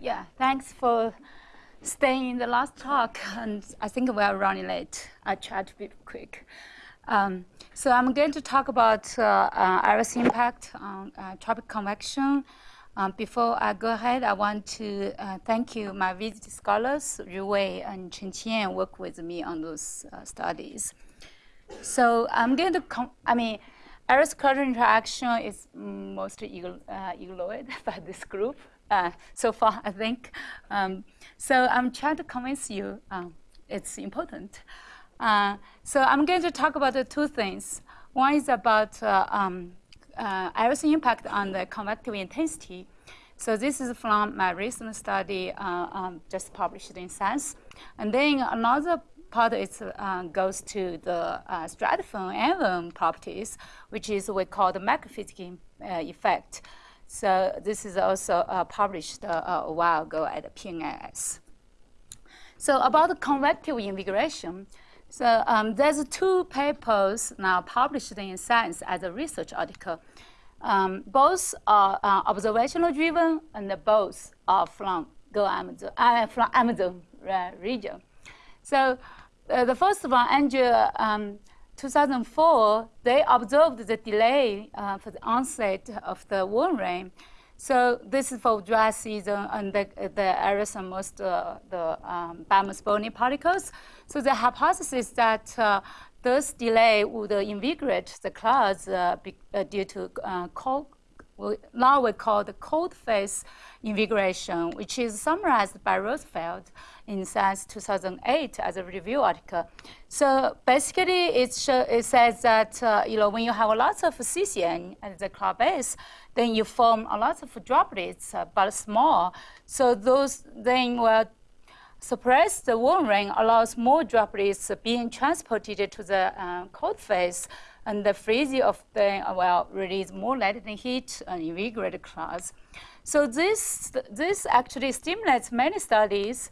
Yeah, thanks for staying in the last talk. And I think we are running late. I try to be quick. Um, so I'm going to talk about uh, uh, impact on uh, tropic convection. Um, before I go ahead, I want to uh, thank you, my visit scholars, Ru Wei and Chen Qian, work with me on those uh, studies. So I'm going to, I mean, cluster interaction is mostly uh, ignored by this group uh, so far, I think. Um, so I'm trying to convince you um, it's important. Uh, so I'm going to talk about the two things. One is about uh, um, uh, impact on the convective intensity. So this is from my recent study uh, um, just published in Science. And then another part is, uh, goes to the uh, stratiform envelope properties, which is we call the macrophysics uh, effect. So this is also uh, published uh, a while ago at PNAS. So about the convective invigoration, so um, there's two papers now published in Science as a research article. Um, both are uh, observational driven and both are from GoAmazon, uh, from Amazon uh, region. So the first one, Andreae, um, 2004, they observed the delay uh, for the onset of the warm rain. So this is for dry season, and the, the areas are most uh, the um, bony particles. So the hypothesis that uh, this delay would invigorate the clouds uh, uh, due to uh, cold now we call the cold phase invigoration, which is summarized by Rosenfeld in Science 2008 as a review article. So basically, it, it says that uh, you know when you have a lot of CCN at the cloud base, then you form a lot of droplets, uh, but small. So those then will suppress the warm rain allows more droplets being transported to the uh, cold phase and the freezing of the, well, release more latent heat and invigorate clouds. So this, this actually stimulates many studies,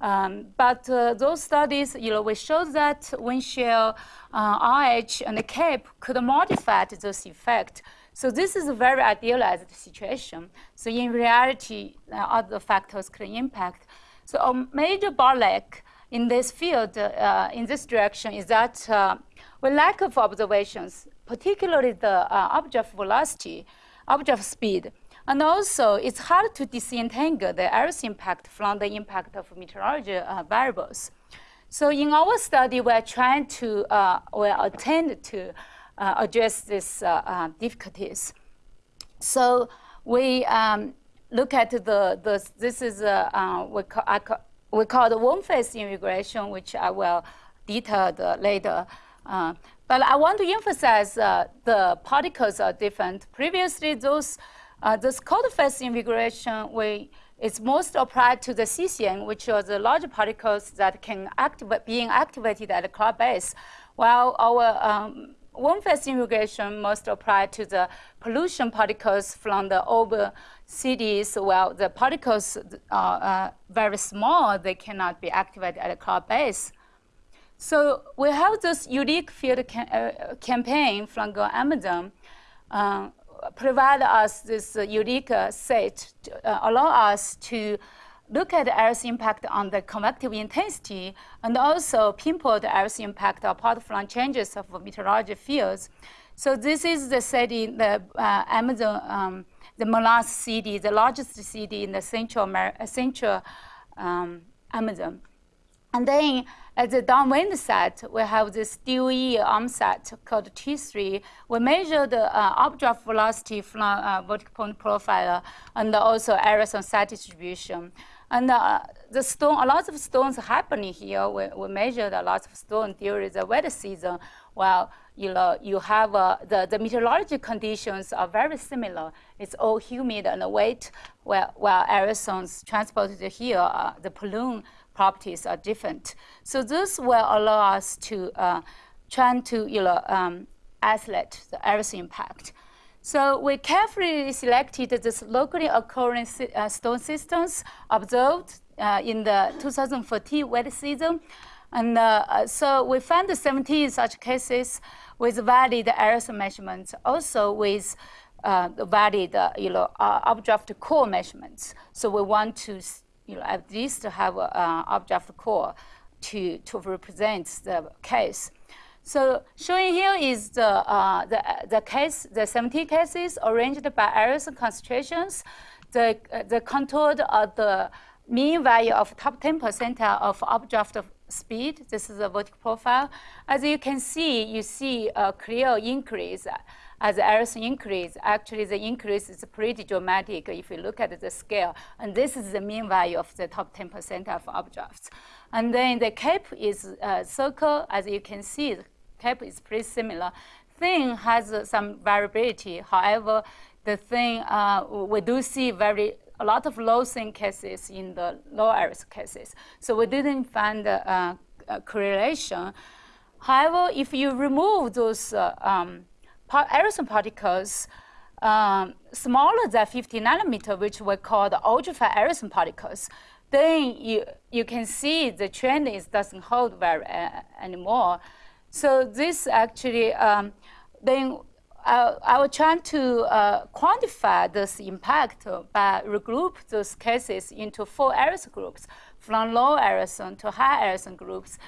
um, but uh, those studies, you know, we showed that wind shear, uh, RH, and the CAPE could modify this effect. So this is a very idealized situation. So in reality, uh, other factors could impact. So a major bottleneck in this field, uh, in this direction, is that uh, with lack of observations, particularly the uh, object velocity, object speed, and also it's hard to disentangle the iris impact from the impact of meteorology uh, variables. So in our study, we're trying to, uh, we attend to uh, address these uh, uh, difficulties. So we um, look at the, the this is, a, uh, we, call, we call the warm-phase invigoration, which I will detail later. Uh, but I want to emphasize uh, the particles are different. Previously, those uh, this cold phase invigoration we, is most applied to the CCN, which are the large particles that can activate, being activated at the cloud base, while our um, warm phase invigoration most applied to the pollution particles from the over cities. Well, the particles are uh, very small; they cannot be activated at the cloud base. So we have this unique field cam uh, campaign from Amazon, uh, provide us this uh, unique set, to, uh, allow us to look at the iris impact on the convective intensity and also pinpoint the iris impact apart from changes of meteorology fields. So this is the city, the uh, Amazon, um, the Manaus city, the largest city in the central, Amer central um, Amazon. And then at the downwind set, we have this DOE ARM set called T3. We measure the uh, updraft velocity from uh, vertical point profiler and also areas on distribution. And uh, the stone, a lot of storms happening here. We, we measured a lot of storms during the wet season. Well, you know, you have uh, the, the meteorological conditions are very similar. It's all humid and wet, while, while aerosols transported here, uh, the pollution properties are different. So this will allow us to uh, try to you know, um, isolate the iris impact. So we carefully selected this locally occurring uh, stone systems observed uh, in the 2014 wet season. And uh, so we found 17 such cases with valid aerosol measurements, also with uh, valid, uh, you know, uh, updraft core measurements. So we want to, you know, at least have an uh, updraft core to, to represent the case. So showing here is the, uh, the, the case, the 17 cases arranged by areas concentrations. The, uh, the contoured are the mean value of top 10 percentile of updraft speed. This is a vertical profile. As you can see, you see a clear increase as the errors increase. Actually, the increase is pretty dramatic if you look at the scale. And this is the mean value of the top 10 percent of updrafts. And then the CAPE is a circle. As you can see, CAPE is pretty similar. Thin has uh, some variability. However, the thing uh, we do see very a lot of low thin cases in the low iris cases. So we didn't find a, a correlation. However, if you remove those uh, um, aerosol particles um, smaller than 50 nanometer, which we call the ultrafine aerosol particles, then you, you can see the trend is doesn't hold very uh, anymore. So this actually, um, then I, I was trying to uh, quantify this impact by regroup those cases into four aerosol groups, from low aerosol to high aerosol groups.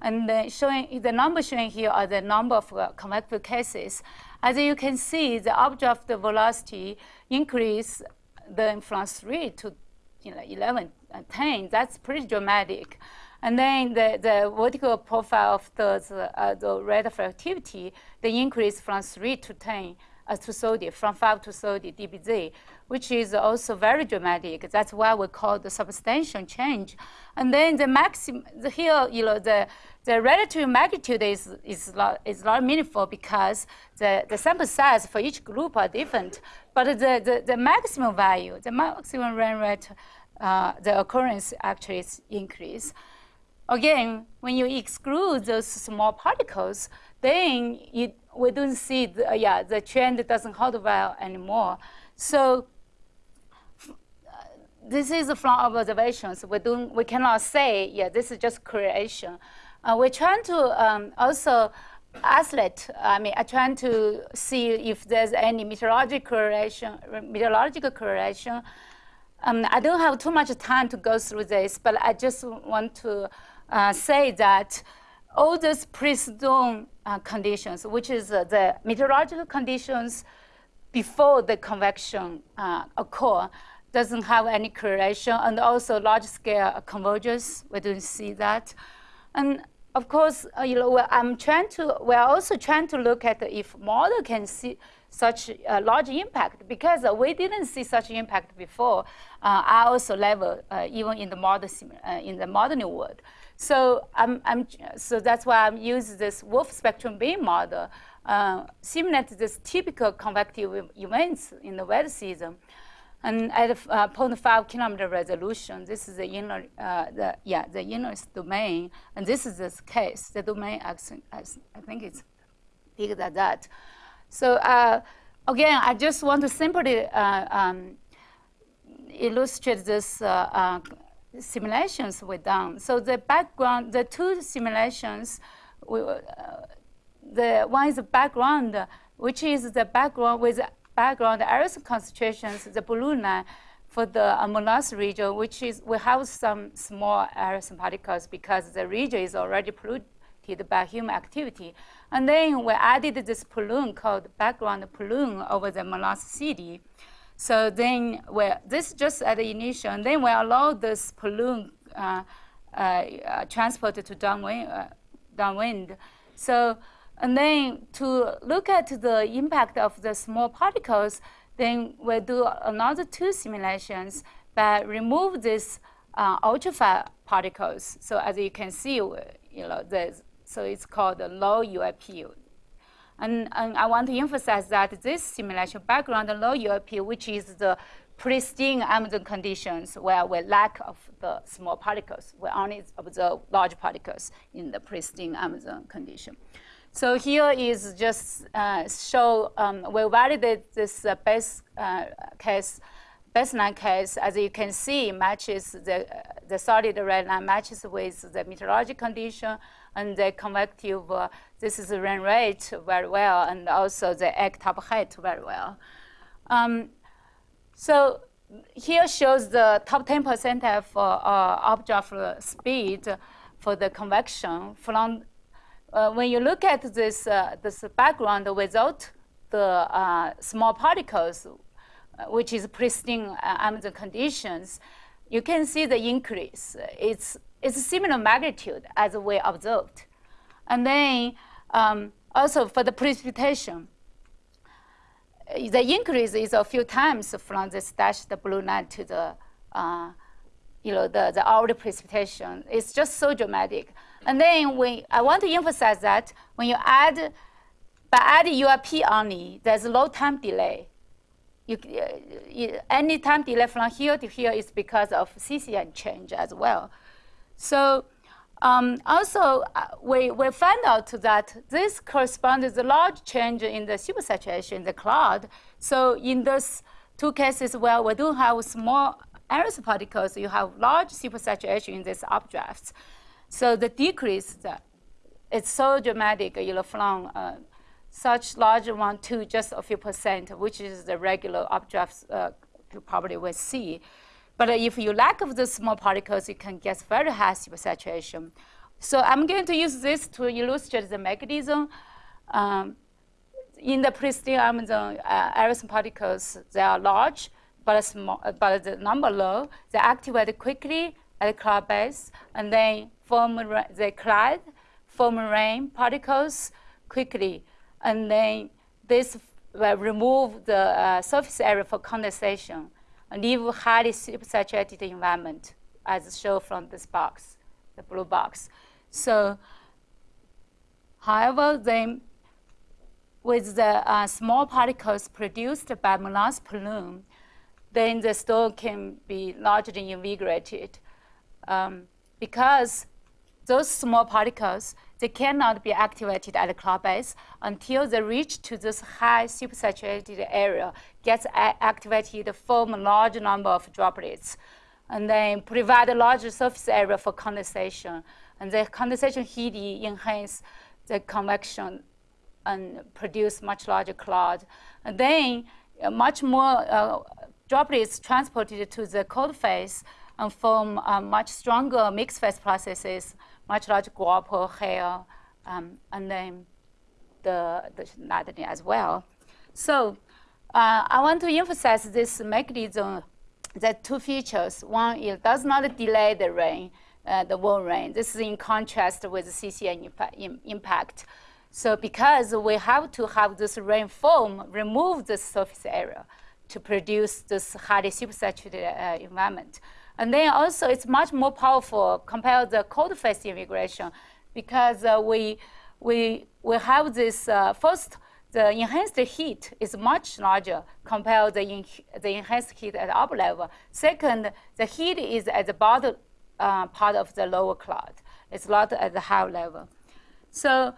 And then showing the number showing here are the number of uh, convective cases. As you can see, the updraft velocity increase then from 3 to you know, 11, uh, 10. That's pretty dramatic. And then the, the vertical profile of the, uh, the reflectivity, the increase from 3 to 10 uh, to 30, from 5 to 30 dBz, which is also very dramatic. That's why we call the substantial change. And then the maximum, the here, you know, the, the relative magnitude is, is, not, is not meaningful because the, the sample size for each group are different. But the, the, the maximum value, the maximum run rate, uh, the occurrence actually is increase. Again, when you exclude those small particles, then you, we don't see, the, yeah, the trend doesn't hold well anymore. So this is from observations. We, don't, we cannot say, yeah, this is just creation. Uh, we're trying to um, also isolate, I mean, I'm trying to see if there's any meteorological correlation, meteorological correlation. Um, I don't have too much time to go through this, but I just want to uh, say that all these pre-storm uh, conditions, which is uh, the meteorological conditions before the convection uh, occur, doesn't have any correlation, and also large-scale convergence, we don't see that. And of course, uh, you know, I'm trying to, we're also trying to look at if model can see such a large impact because uh, we didn't see such impact before. Uh, I also level uh, even in the model uh, in the modern world. So I'm, I'm so that's why I'm using this WRF spectrum bin model, uh, simulate this typical convective events in the wet season. And at uh, 0.5 kilometer resolution, this is the inner, uh, the, yeah, the inner domain, and this is this case. The domain, I think it's bigger than that. So uh, again, I just want to simply uh, um, illustrate this uh, uh, simulations we've done. So the background, the two simulations, we, the one is the background, which is the background with background aerosol concentrations, the blue line for the Manaus region, which is we have some small aerosol particles because the region is already polluted by human activity. And then we added this plume called background plume over the Manaus city. So then we, this just at the initial, and then we allow this uh, uh, uh, transported to downwind, uh, downwind. So, and then to look at the impact of the small particles, then we do another two simulations but remove these uh, ultrafine particles. So as you can see, you know, so it's called the low UAP and, and I want to emphasize that this simulation background the low UAP, which is the pristine Amazon conditions where we lack of the small particles. We only observe large particles in the pristine Amazon condition. So here is just uh, show, um, we validate this uh, base uh, case, baseline case, as you can see, matches the, the solid red line matches with the meteorological condition and the convective, uh, this is the rain rate very well, and also the echo top height very well. Um, so here shows the top 10% of uh, uh, updraft speed for the convection. From uh, when you look at this uh, this background without the uh, small particles, uh, which is pristine Amazon conditions, you can see the increase. It's it's a similar magnitude as we observed, and then um, also for the precipitation the increase is a few times from the dashed blue line to the, uh, you know, the, the hourly precipitation. It's just so dramatic. And then when, I want to emphasize that when you add, by adding UAP only, there's a low time delay. You, you, any time delay from here to here is because of CCN change as well. So um, also, uh, we, we found out that this corresponds to a large change in the supersaturation in the cloud. So in those two cases where we do have small aerosol particles, you have large supersaturation in these updrafts. So the decrease, it's so dramatic, you know, from uh, such large one to just a few percent, which is the regular updrafts uh, you probably will see. But if you lack of the small particles, you can get very high supersaturation. So I'm going to use this to illustrate the mechanism. Um, in the pristine Amazon uh, aerosol particles, they are large, but, small, but the number low. They activate quickly at the cloud base, and then form, they collide, form rain particles quickly. And then this will remove the uh, surface area for condensation and leave highly supersaturated environment, as shown from this box, the blue box. So, however, then with the uh, small particles produced by Manaus plume, then the storm can be largely invigorated um, because those small particles, they cannot be activated at the cloud base until they reach to this high supersaturated area, gets activated, form a large number of droplets, and then provide a larger surface area for condensation. And the condensation heat enhance the convection and produce much larger cloud. And then uh, much more uh, droplets transported to the cold phase and form uh, much stronger mixed phase processes much larger guapo hair, um, and then the, the lightning as well. So uh, I want to emphasize this mechanism, the two features. One, it does not delay the rain, uh, the warm rain. This is in contrast with CCN impact. So because we have to have this rain foam remove the surface area to produce this highly supersaturated uh, environment. And then also it's much more powerful compared to the cold phase invigoration because uh, we, we, we have this uh, first, the enhanced heat is much larger compared to the, the enhanced heat at upper level. Second, the heat is at the bottom uh, part of the lower cloud. It's not at the high level. So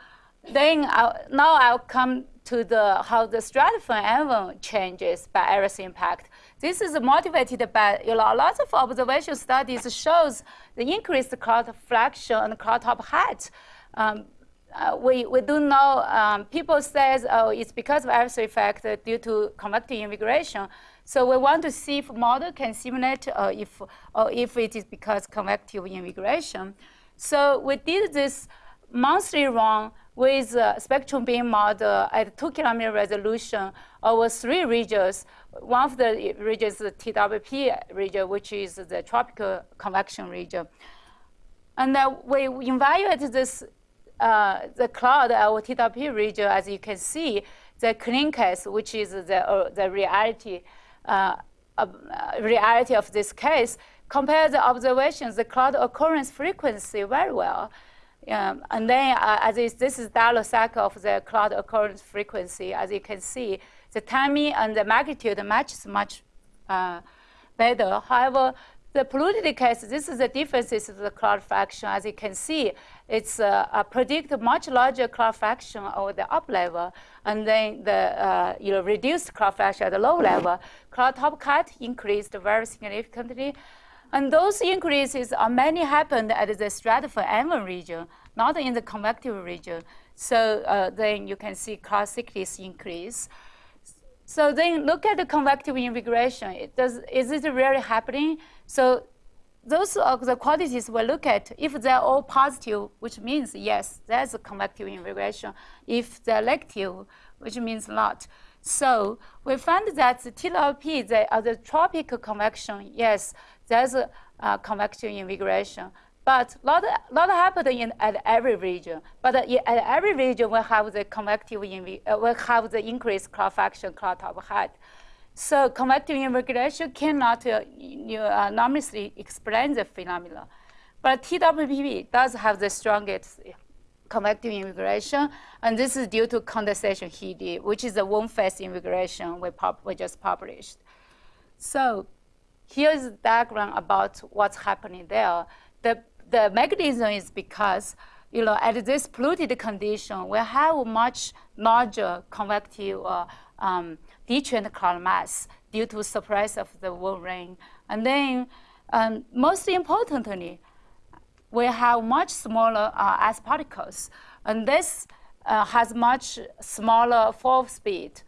then I'll, now I'll come to the, how the stratiform envelope changes by aerosol impact. This is motivated by you know, lots of observation studies shows the increased cloud fraction and cloud top height. Um, uh, we, we do know um, people says, oh, it's because of aerosol effect due to convective invigoration. So we want to see if model can simulate uh, if, or if it is because convective invigoration. So we did this monthly run with a spectrum bin model at 2 kilometer resolution over three regions. One of the regions is the TWP region, which is the tropical convection region. And uh, we evaluated this, uh, the cloud our TWP region, as you can see, the clean case, which is the, uh, the reality, uh, reality of this case, compare the observations, the cloud occurrence frequency very well. And then uh, as is, this is cycle of the cloud occurrence frequency. As you can see, the timing and the magnitude matches much uh, better. However, the polluted case, this is the differences of the cloud fraction. As you can see, it's uh, predict much larger cloud fraction over the up level, and then the uh, you know reduced cloud fraction at the low level. Cloud top cut increased very significantly, and those increases are mainly happened at the stratiform region, not in the convective region. So uh, then you can see cloud thickness increase. So then look at the convective invigoration. It does, is it really happening? So those are the quantities we look at. If they're all positive, which means yes, there's a convective invigoration. If they're negative, which means not. So we found that the TWP, the, uh, the tropical convection, yes, there's a uh, convective invigoration. But lot, lot happened in, at every region. But at every region, we have the convective, uh, we have the increased cloud fraction, cloud top height. So convective invigoration cannot uh, uh, explain the phenomena. But TWPV does have the strongest convective invigoration, and this is due to condensation heat, which is the warm phase invigoration we, we just published. So here's a diagram about what's happening there. The, the mechanism is because you know, at this polluted condition, we have much larger convective uh, um, detrainment cloud mass due to suppress of the warm rain. And then, um, most importantly, we have much smaller uh, ice particles. And this uh, has much smaller fall speed.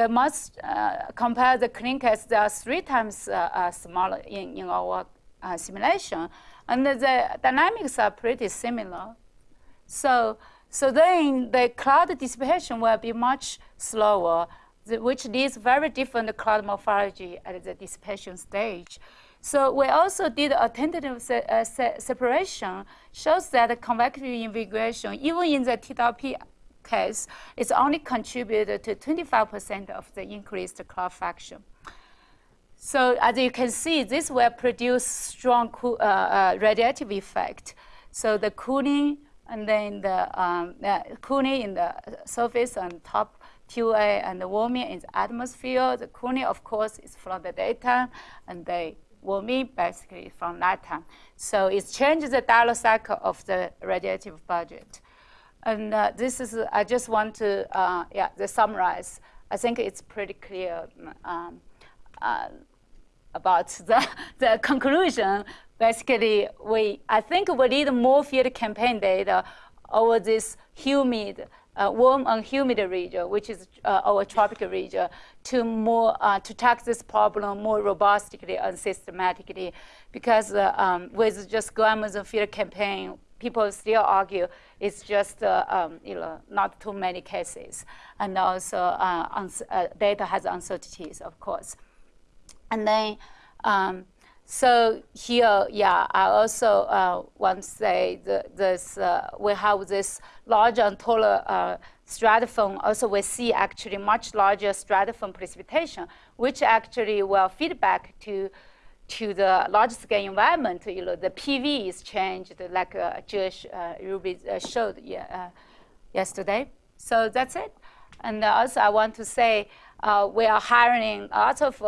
The must uh, compare the clinkers, they are three times uh, uh, smaller in, in our uh, simulation. And the dynamics are pretty similar. So, so then the cloud dissipation will be much slower which leads very different cloud morphology at the dissipation stage. So we also did a tentative se uh, se separation, shows that convective invigoration, even in the TWP case, it's only contributed to 25% of the increased cloud fraction. So as you can see, this will produce strong uh, uh, radiative effect. So the cooling and then the um, uh, cooling in the surface and top QA and the warming in the atmosphere. The cooling, of course, is from the daytime, and the warming basically from nighttime. So it changes the diurnal cycle of the radiative budget. And uh, this is, I just want to, uh, yeah, the summarize. I think it's pretty clear um, uh, about the, the conclusion. Basically, we, I think we need more field campaign data over this humid uh, warm and humid region, which is uh, our tropical region, to more uh, to tackle this problem more robustly and systematically. Because um, with just Amazon field campaign, people still argue it's just uh, um, you know not too many cases, and also uh, data has uncertainties, of course. And then. Um, so here, yeah, I also uh, want to say that this, uh, we have this large and taller uh, stratiform. Also, we see actually much larger stratiform precipitation, which actually will feed back to to the large scale environment. You know, the PV is changed, like uh, Josh uh, Ruby uh, showed uh, yesterday. So that's it. And also, I want to say uh, we are hiring lots of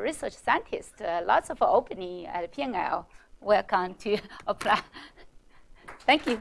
research scientists, lots of opening at PNL. Welcome to apply. Thank you.